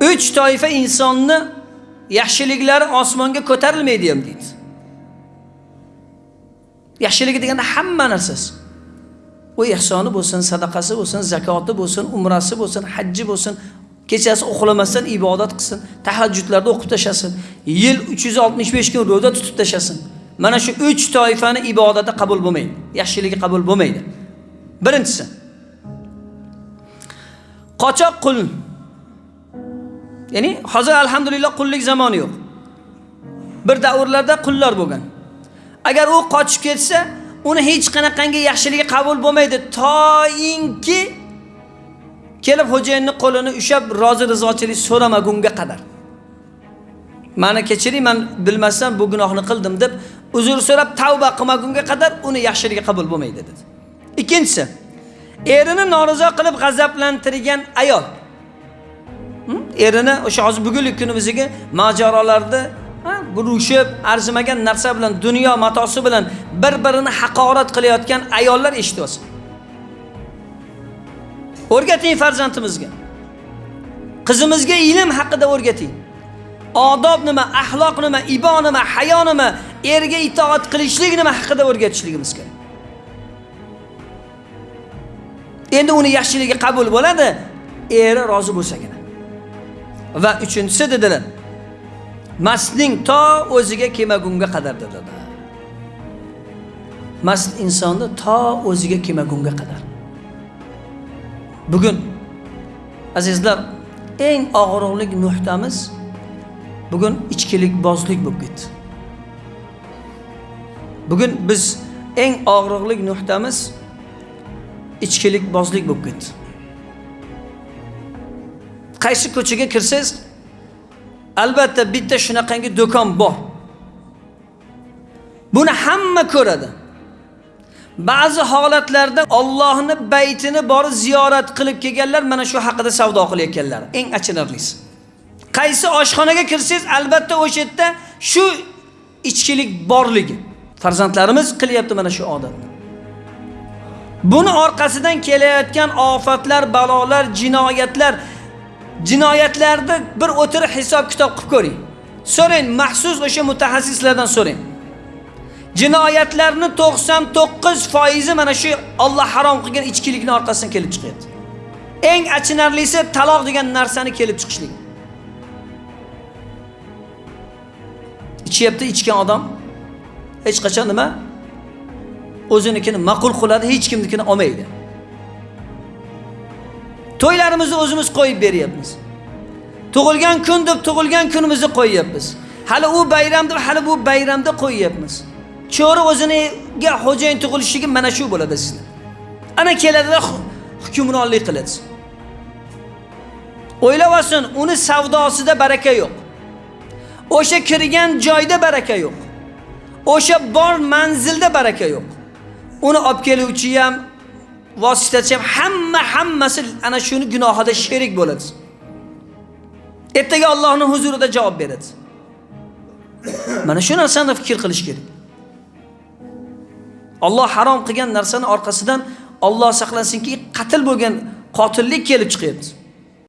uch toifa insonni yaxshiliklari osmonga ko'tarilmaydi ham deydi. Yaxshiligi deganda hamma narsasi. U ehsoni bo'lsin sadaqasi bo'lsin zakoti bo'lsin umrasi bo'lsin hajji bo'lsin kechasi uxlamasdan ibodat qilsin tahajjudlarda o'qib tashlasin yil 365 kun ro'za tutib tashlasin. Mana shu uch toifani ibodati qabul bo'lmaydi yaxshiligi qabul bo'lmaydi. Birinchisi qochoq qul ya'ni hozir alhamdulillah qullik zamoni yo'q. Bir davrlarda qullar bo'lgan. Agar u qochib ketsa uni hech qanaqangi yaxshiligi qabul bo'lmaydi. Toinki kelib xo'jayinni qo'lini ushlab rozi rizochilik so'ramagunga qadar. Mani kechiring man bilmasdan bu gunohni qildim deb uzr so'rab tavba qilmagunga qadar uni yaxshiligi qabul bo'lmaydi dedi. Ikkinchisi erini norizo qilib g'azablantirgan ayol. Erini o'sha hozir bugungi kunimizdagi mojarolarda urushib arzimagan narsa bilan dunyo matosi bilan bir birini haqorat qilayotgan ayollar eshityapsiz o'rgating farzandimizga. Qizimizga ilm haqida o'rgating. Odob nima axloq nima ibo nima hayo nima erga itoat qilishlik nima haqida o'rgatishligimiz kerak endi uni yaxshiligi qabul bo'ladi. Eri rozi bo'lsagina va uchinchisi dedilar mastning to o'ziga kelmagunga qadar dedilar mast insonni to o'ziga kelmagunga qadar. Bugun azizlar eng og'riqli nuqtamiz bugun ichkilikbozlik bo'lib ketdi. Bugun biz eng og'riqli nuqtamiz ichkilikbozlik bo'lib ketdi. Qaysi ko'chaga kirsangiz albatta bitta shunaqangi do'kon bor. Buni hamma ko'radi. Ba'zi holatlarda Allohni baytini borib ziyorat qilib kelganlar mana shu haqida savdo qilayotganlar. Eng achinarlisi. Qaysi oshxonaga kirsangiz albatta o'sha yerda shu ichkilik borligi. Farzandlarimiz qilyapti mana shu odatni. Buni orqasidan kelayotgan ofatlar balolar jinoyatlar jinoyatlarni bir o'tirib hisob kitob qilib ko'ring. So'rang maxsus o'sha mutaxassislardan so'rang jinoyatlarni 99 foizi mana shu Alloh harom qilgan ichkilikni orqasidan kelib chiqadi. eng achinarlisi taloq degan narsani kelib chiqishlik. Ichyapti ichgan odam hech qachon nima? O'zinikini ma'qul qiladi hech kimnikini olmaydi. To'ylarimizni o'zimiz qo'yib beryapmiz. Tug'ilgan kun deb tug'ilgan kunimizni qo'yyapmiz. Hali u bayram deb hali bu bayramda qo'yyapmiz. Cho'ri o'ziniga xo'jayin tug'ilishligi mana shu bo'ladi sizlar. Ana keladilar hukmronlik qiladi. O'ylab olsin uni savdosida baraka yo'q. O'sha kirgan joyda baraka yo'q. O'sha bor manzilda baraka yo'q. Uni olib keluvchi ham vositachi ham hamma hammasi ana shuni gunohida sherik bo'ladi. Ertaga Allohning huzurida javob beradi. Mana shu narsani fikr qilish kerak. Alloh harom qilgan narsani orqasidan Alloh saqlasinki qatl bo'lgan qotillik kelib chiqyapti.